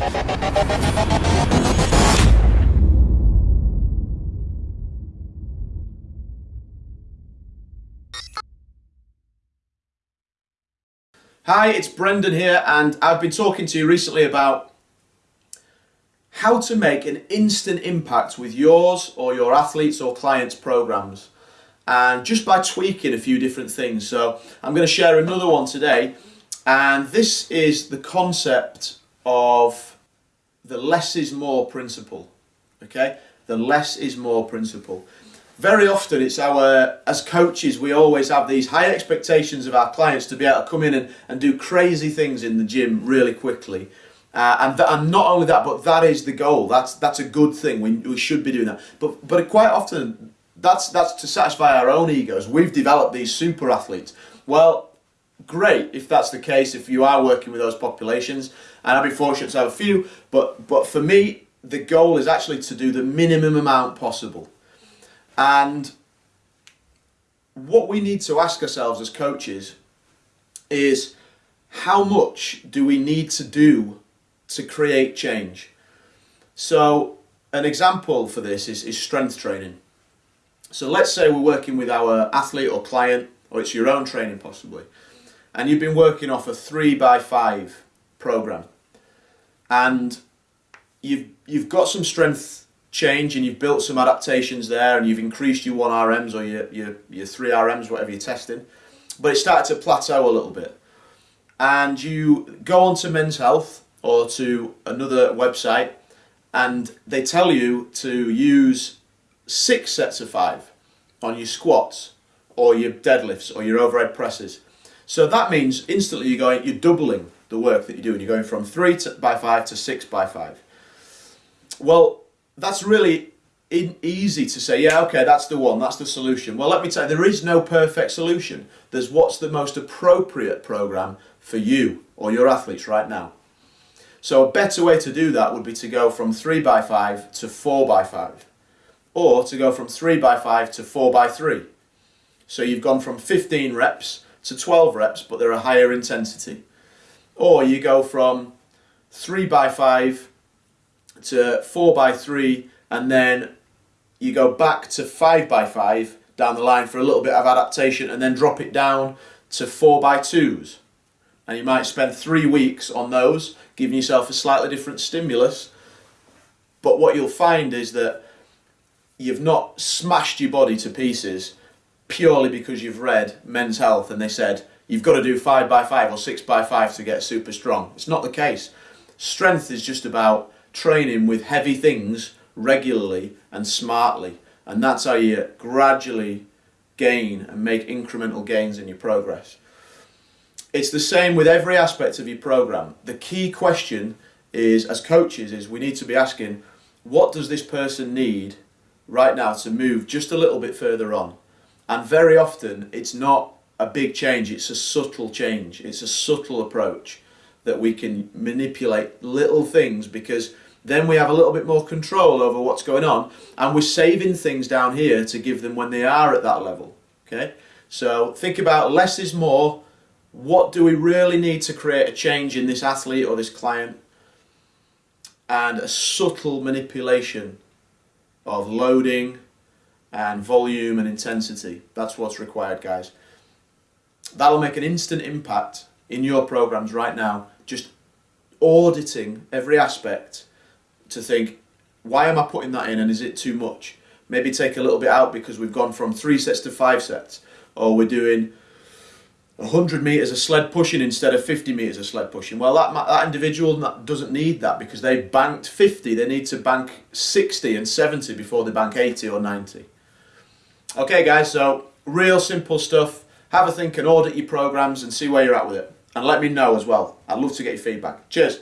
Hi, it's Brendan here and I've been talking to you recently about how to make an instant impact with yours or your athletes or clients programs and just by tweaking a few different things. So I'm going to share another one today and this is the concept of the less is more principle. Okay, the less is more principle very often it's our, as coaches, we always have these high expectations of our clients to be able to come in and, and do crazy things in the gym really quickly. Uh, and, th- and not only that, but that is the goal. That's that's a good thing. We, we should be doing that. But but quite often that's that's to satisfy our own egos. We've developed these super athletes. Well, great if that's the case. If you are working with those populations, and I'd be fortunate to have a few. But but for me, the goal is actually to do the minimum amount possible. And what we need to ask ourselves as coaches is how much do we need to do to create change? So an example for this is, is strength training. So let's say we're working with our athlete or client, or it's your own training possibly, and you've been working off a three by five program, and you've you've got some strength change and you've built some adaptations there and you've increased your 1RMs or your, your, your 3RMs, whatever you're testing, but it started to plateau a little bit. And you go on to Men's Health or to another website and they tell you to use six sets of five on your squats or your deadlifts or your overhead presses. So that means instantly you're going, you're doubling the work that you're doing. You're going from three to, by five to six by five. Well, that's really easy to say, yeah, okay, that's the one, that's the solution. Well, let me tell you, there is no perfect solution. There's what's the most appropriate program for you or your athletes right now. So a better way to do that would be to go from 3 by 5 to 4 by 5 or to go from 3 by 5 to 4 by 3 So you've gone from 15 reps to 12 reps, but they're a higher intensity. Or you go from 3 by 5 to 4 by 3 and then you go back to 5 by 5 down the line for a little bit of adaptation and then drop it down to 4 by 2s and you might spend three weeks on those giving yourself a slightly different stimulus. But what you'll find is that you've not smashed your body to pieces purely because you've read men's health and they said you've got to do 5 by 5 or 6 by 5 to get super strong it's not the case strength is just about training with heavy things regularly and smartly. And that's how you gradually gain and make incremental gains in your progress. It's the same with every aspect of your program. The key question is, as coaches, is we need to be asking, what does this person need right now to move just a little bit further on? And very often it's not a big change, it's a subtle change, it's a subtle approach that we can manipulate little things because then we have a little bit more control over what's going on and we're saving things down here to give them when they are at that level okay? So think about less is more. What do we really need to create a change in this athlete or this client? And a subtle manipulation of loading and volume and intensity that's what's required guys that'll make an instant impact in your programs right now just auditing every aspect to think, why am I putting that in and is it too much? Maybe take a little bit out because we've gone from three sets to five sets, or we're doing 100 meters of sled pushing instead of 50 meters of sled pushing. Well, that, that individual doesn't need that because they banked 50. They need to bank 60 and 70 before they bank 80 or 90. Okay, guys, so real simple stuff. Have a think and audit your programs and see where you're at with it. And let me know as well. I'd love to get your feedback. Cheers.